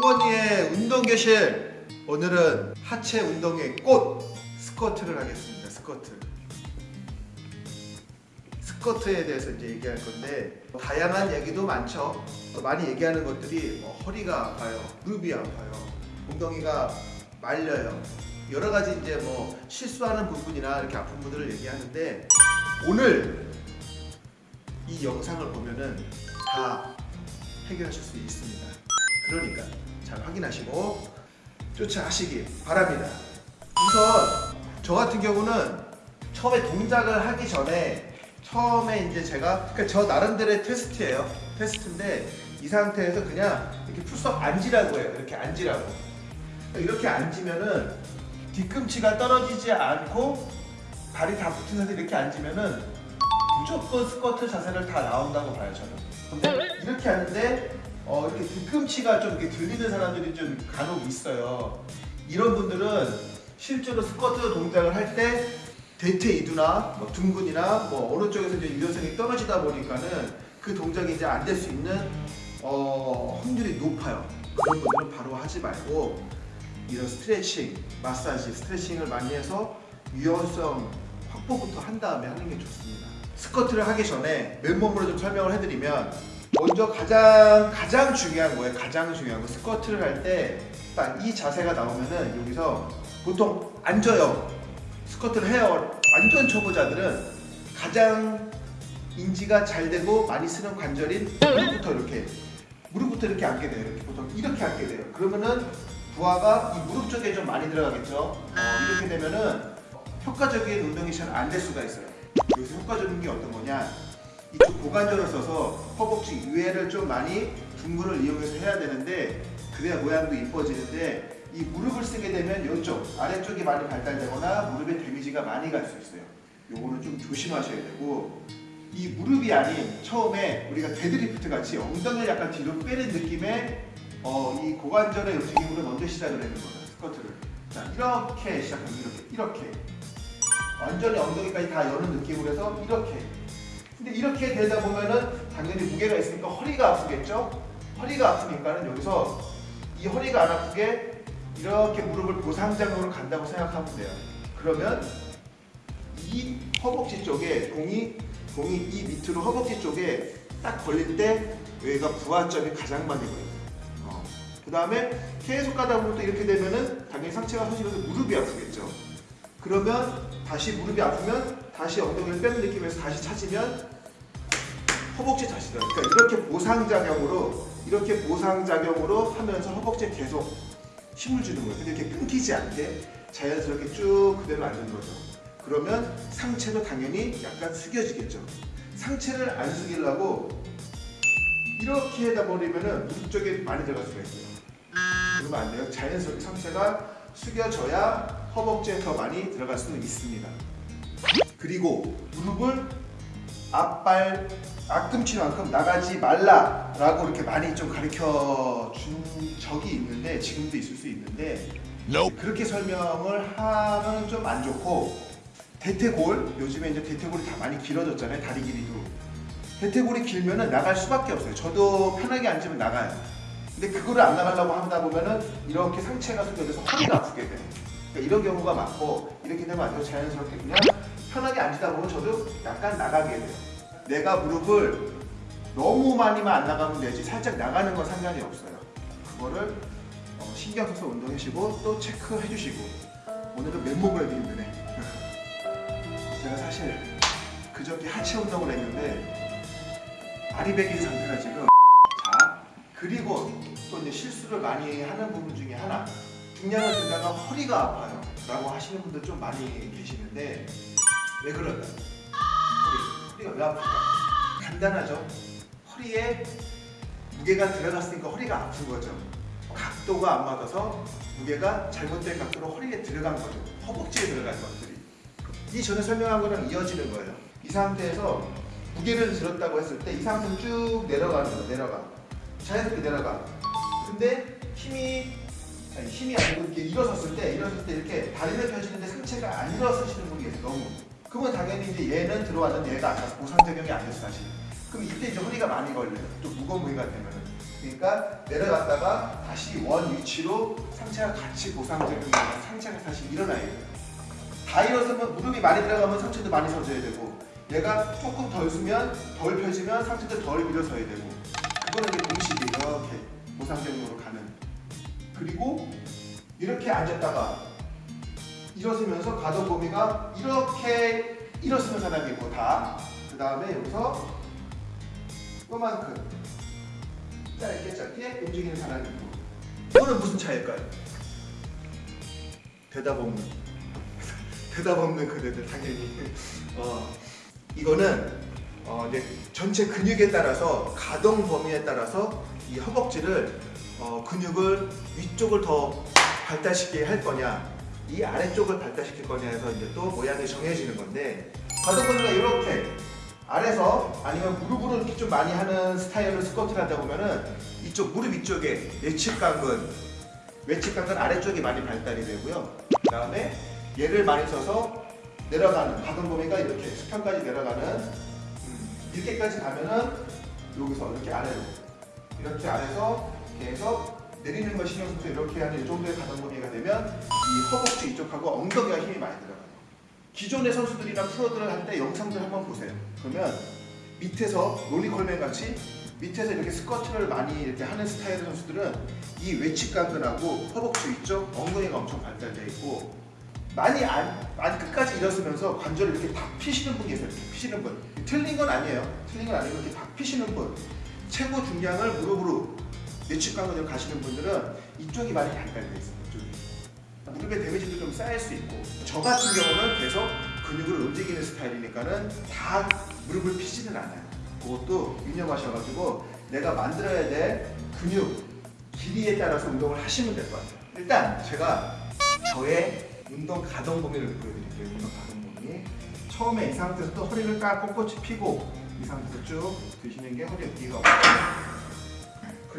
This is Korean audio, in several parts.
성원이의 운동교실. 오늘은 하체 운동의 꽃 스쿼트를 하겠습니다. 스쿼트. 스쿼트에 대해서 이제 얘기할 건데 다양한 얘기도 많죠. 많이 얘기하는 것들이 뭐 허리가 아파요 무릎이 아파요 엉덩이가 말려요. 여러 가지 이제 뭐 실수하는 부분이나 이렇게 아픈 분들을 얘기하는데 오늘 이 영상을 보면은 다 해결하실 수 있습니다. 그러니까 잘 확인하시고 쫓아하시기 바랍니다. 우선 저 같은 경우는 처음에 동작을 하기 전에 처음에 이제 제가 그러니까 저 나름대로의 테스트예요. 테스트인데 이 상태에서 그냥 이렇게 풀썩 앉으라고 해요. 이렇게 앉으라고. 이렇게 앉으면은 뒤꿈치가 떨어지지 않고 발이 다 붙은 상태 이렇게 앉으면은 무조건 스쿼트 자세를 다 나온다고 봐요 저는. 근데 이렇게 하는데 어, 이렇게 뒤꿈치가 좀 이렇게 들리는 사람들이 좀 간혹 있어요. 이런 분들은 실제로 스쿼트 동작을 할 때 대퇴 이두나 뭐 둥근이나 뭐 어느 쪽에서 이제 유연성이 떨어지다 보니까는 그 동작이 이제 안 될 수 있는 어, 확률이 높아요. 그런 분들은 바로 하지 말고 이런 스트레칭, 마사지, 스트레칭을 많이 해서 유연성 확보부터 한 다음에 하는 게 좋습니다. 스쿼트를 하기 전에 맨몸으로 좀 설명을 해드리면 먼저 가장 가장 중요한 거예요. 가장 중요한 거 스쿼트를 할 때 딱 이 자세가 나오면은 여기서 보통 앉아요. 스쿼트를 해요. 완전 초보자들은 가장 인지가 잘 되고 많이 쓰는 관절인 무릎부터 이렇게 무릎부터 이렇게 앉게 돼요. 이렇게 보통 이렇게 앉게 돼요. 그러면은 부하가 이 무릎 쪽에 좀 많이 들어가겠죠. 어, 이렇게 되면은 효과적인 운동이 잘 안 될 수가 있어요. 여기서 효과적인 게 어떤 거냐? 이쪽 고관절을 써서 허벅지 위에를 좀 많이 둔근을 이용해서 해야 되는데 그래야 모양도 이뻐지는데 이 무릎을 쓰게 되면 이쪽 아래쪽이 많이 발달되거나 무릎에 damage가 많이 갈 수 있어요. 요거는 좀 조심하셔야 되고 이 무릎이 아닌 처음에 우리가 데드리프트 같이 엉덩이를 약간 뒤로 빼는 느낌의 어, 이 고관절의 움직임으로 먼저 시작을 하는 거예요. 스쿼트를. 자 이렇게 시작합니다. 이렇게 이렇게 완전히 엉덩이까지 다 여는 느낌으로 해서 이렇게 근데 이렇게 되다 보면은 당연히 무게가 있으니까 허리가 아프겠죠? 허리가 아프니까는 여기서 이 허리가 안 아프게 이렇게 무릎을 보상장으로 간다고 생각하면 돼요. 그러면 이 허벅지 쪽에 공이 공이 이 밑으로 허벅지 쪽에 딱 걸릴 때 여기가 부하점이 가장 많이 보여요. 어. 그 다음에 계속 가다 보면 또 이렇게 되면은 당연히 상체가 서시면서 무릎이 아프겠죠. 그러면 다시 무릎이 아프면 다시 엉덩이를 빼는 느낌에서 다시 찾으면 허벅지 들어요. 그러니까 이렇게 보상작용으로 이렇게 보상작용으로 하면서 허벅지에 계속 힘을 주는 거예요. 근데 이렇게 끊기지 않게 자연스럽게 쭉 그대로 앉는 거죠. 그러면 상체도 당연히 약간 숙여지겠죠. 상체를 안 숙이려고 이렇게 해다 버리면은 무릎 쪽에 많이 들어갈 수가 있어요. 그러면 안 돼요. 자연스럽게 상체가 숙여져야 허벅지에 더 많이 들어갈 수는 있습니다. 그리고 무릎을 앞발 앞꿈치만큼 나가지 말라라고 이렇게 많이 좀 가르쳐 준 적이 있는데 지금도 있을 수 있는데 그렇게 설명을 하면 좀 안 좋고 대퇴골 요즘에 이제 대퇴골이 다 많이 길어졌잖아요 다리 길이도. 대퇴골이 길면은 나갈 수밖에 없어요. 저도 편하게 앉으면 나가요. 근데 그거를 안 나가려고 하다 보면은 이렇게 상체가 숙여져서 허리가 아프게 돼요 그러니까 이런 경우가 많고 이렇게 되면 안 되고 자연스럽게 그냥 편하게 앉다 보면 저도 약간 나가게 돼요. 내가 무릎을 너무 많이만 안 나가면 되지 살짝 나가는 건 상관이 없어요. 그거를 어, 신경 써서 운동하시고 또 체크해 주시고 오늘은 맨몸을 하기 힘드네. 제가 사실 그저께 하체 운동을 했는데 아리백인 상태라 지금 자 그리고 또 이제 실수를 많이 하는 부분 중에 하나 중량을 들다가 허리가 아파요 라고 하시는 분들 좀 많이 계시는데 왜 그럴까요? 허리, 허리가 왜 아플까? 간단하죠. 허리에 무게가 들어갔으니까 허리가 아픈 거죠. 각도가 안 맞아서 무게가 잘못된 각도로 허리에 들어간 거죠. 허벅지에 들어간 것들이. 이 전에 설명한 거랑 이어지는 거예요. 이 상태에서 무게를 들었다고 했을 때 이 상태로 쭉 내려가는 거예요. 내려가. 자연스럽게 내려가. 근데 힘이 아니, 힘이 아니고 이렇게 일어섰을 때 일어섰을 때 이렇게 다리를 펴시는데 상체가 안 일어서시는 분이 계세요. 너무. 그러면 당연히 이제 얘는 들어왔는데 얘가 아까 보상적용이 안 됐어 사실. 그럼 이때 이제 허리가 많이 걸려요. 또 무거운 무게가 되면은. 그러니까 내려갔다가 다시 원 위치로 상체가 같이 고상적인 상체가 다시 일어나야 돼요. 다 일어서면 무릎이 많이 들어가면 상체도 많이 서져야 되고 얘가 조금 덜 쓰면 덜 펴지면 상체도 덜 밀어서야 되고 그거는 이제 동시에 이렇게 고상적으로 가는 그리고 이렇게 앉았다가 일어서면서 가동 범위가 이렇게 일어서는 사람이고 다. 그 다음에 여기서 요만큼. 짧게 짧게 움직이는 사람이고. 이거는 무슨 차이일까요? 대답 없는. 대답 없는 그대들 당연히. 어, 이거는 어, 이제 전체 근육에 따라서 가동 범위에 따라서 이 허벅지를 어, 근육을 위쪽을 더 발달시키게 할 거냐 이 아래쪽을 발달시킬 거냐 해서 이제 또 모양이 정해지는 건데 범위가 이렇게 아래서 아니면 무릎으로 이렇게 좀 많이 하는 스타일로 스쿼트를 하다 보면은 이쪽 무릎 위쪽에 내측강근 외측강근 아래쪽이 많이 발달이 되고요. 그 다음에 얘를 많이 써서 내려가는 가동 범위가 이렇게 수평까지 내려가는 음, 이렇게까지 가면은 여기서 이렇게 아래로 이렇게 아래서 계속 내리는 걸 신경 써서 이렇게 하는 이 정도의 가동 범위가 되면 이 허벅지 이쪽하고 엉덩이가 힘이 많이 들어가요. 기존의 선수들이나 프로들 을 할 때 영상들 한번 보세요. 그러면 밑에서 롤리콜맨 같이 밑에서 이렇게 스쿼트를 많이 이렇게 하는 스타일의 선수들은 이 외측 강근하고 허벅지 위쪽 엉덩이가 엄청 발달되어 있고 많이 안, 많이 끝까지 일어서면서 관절을 이렇게 다 피시는 분이 계세요. 이렇게 피시는 분. 틀린 건 아니에요. 틀린 건 아니고 이렇게 다 피시는 분. 최고 중량을 무릎으로 내측 강근으로 가시는 분들은 이쪽이 많이 발달되어 있어요. 이쪽이. 무릎에 데미지도 좀 쌓일 수 있고 저 같은 경우는 계속 근육을 움직이는 스타일이니까는 다 무릎을 피지는 않아요. 그것도 유념하셔가지고 내가 만들어야 될 근육 길이에 따라서 운동을 하시면 될 것 같아요. 일단 제가 저의 운동 가동 범위를 보여드릴게요. 운동 가동 범위. 처음에 이 상태에서 또 허리를 딱 꼿꼿이 펴고 이 상태에서 쭉 드시는 게 허리 어깨가 없고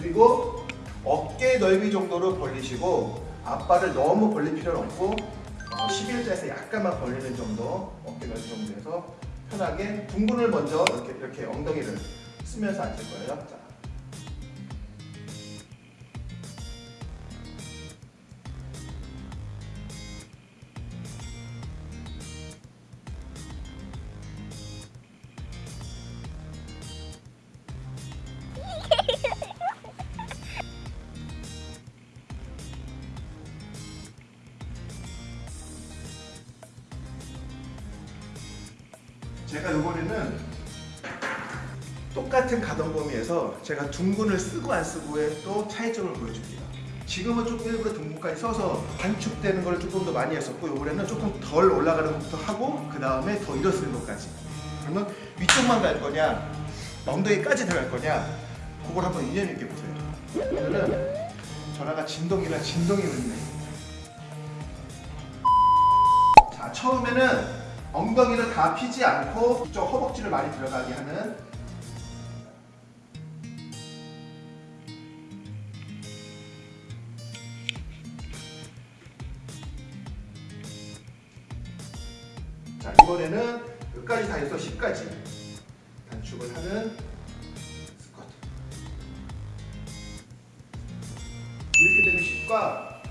그리고 어깨 넓이 정도로 벌리시고 앞발을 너무 벌릴 필요는 없고 어, 11자에서 약간만 벌리는 정도 어깨 넓이 정도에서 편하게 둥근을 먼저 이렇게 이렇게 엉덩이를 쓰면서 앉을 거예요. 같은 가동 범위에서 제가 둥근을 쓰고 안 쓰고의 또 차이점을 보여줍니다. 지금은 조금 일부러 둥근까지 써서 단축되는 걸 조금 더 많이 했었고 이번에는 조금 덜 올라가는 것부터 하고 그 다음에 더 일어서는 것까지 그러면 위쪽만 갈 거냐 엉덩이까지 들어갈 거냐 그걸 한번 인연 있게 보세요. 오늘은 전화가 진동이라 진동이 울리네. 자 처음에는 엉덩이를 다 피지 않고 이쪽 허벅지를 많이 들어가게 하는 10과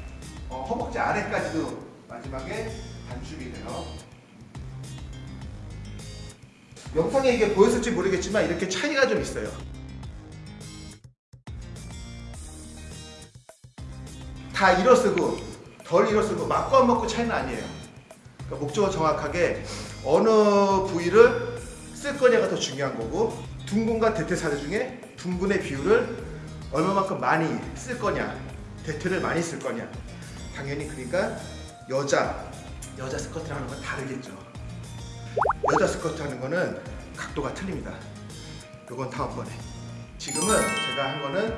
어, 허벅지 아래까지도 마지막에 단축이 돼요 영상에 이게 보였을지 모르겠지만 이렇게 차이가 좀 있어요. 다 일어쓰고 덜 일어쓰고 맞고 안 맞고 차이는 아니에요. 그러니까 목적은 정확하게 어느 부위를 쓸 거냐가 더 중요한 거고 둥근과 대퇴사대 중에 둥근의 비율을 얼마만큼 많이 쓸 거냐 대퇴를 많이 쓸 거냐 당연히 그러니까 여자 여자 스쿼트를 하는 건 다르겠죠. 여자 스쿼트 하는 거는 각도가 틀립니다. 이건 다음번에. 지금은 제가 한 거는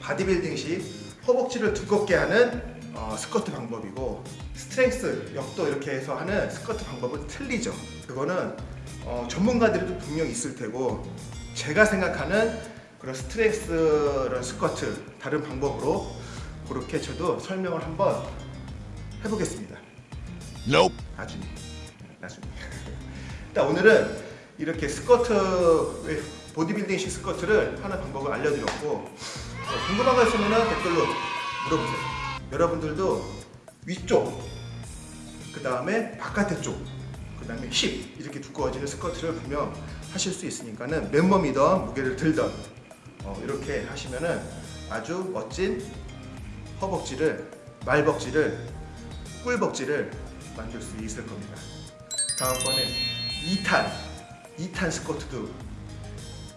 바디빌딩식 허벅지를 두껍게 하는 어, 스쿼트 방법이고 strength 역도 이렇게 해서 하는 스쿼트 방법은 틀리죠. 그거는 어, 전문가들도 분명히 있을 테고 제가 생각하는 그런 스트렝스런 스쿼트 다른 방법으로 그렇게 저도 설명을 한번 해보겠습니다. Nope. 나중에 나중에 일단 오늘은 이렇게 스쿼트 보디빌딩식 스쿼트를 하는 방법을 알려드렸고 어, 궁금한 거 있으면 댓글로 물어보세요. 여러분들도 위쪽, 그 다음에 바깥의 쪽, 그 다음에 힙 이렇게 두꺼워지는 스커트를 구명 하실 수 있으니까는 맨몸이던 무게를 들던 어, 이렇게 하시면은 아주 멋진 허벅지를 말벅지를 꿀벅지를 만들 수 있을 겁니다. 다음번에 2탄 2탄 스쿼트도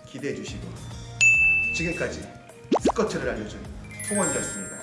기대해 주시고 지금까지 스쿼트를 알려준 통원이었습니다.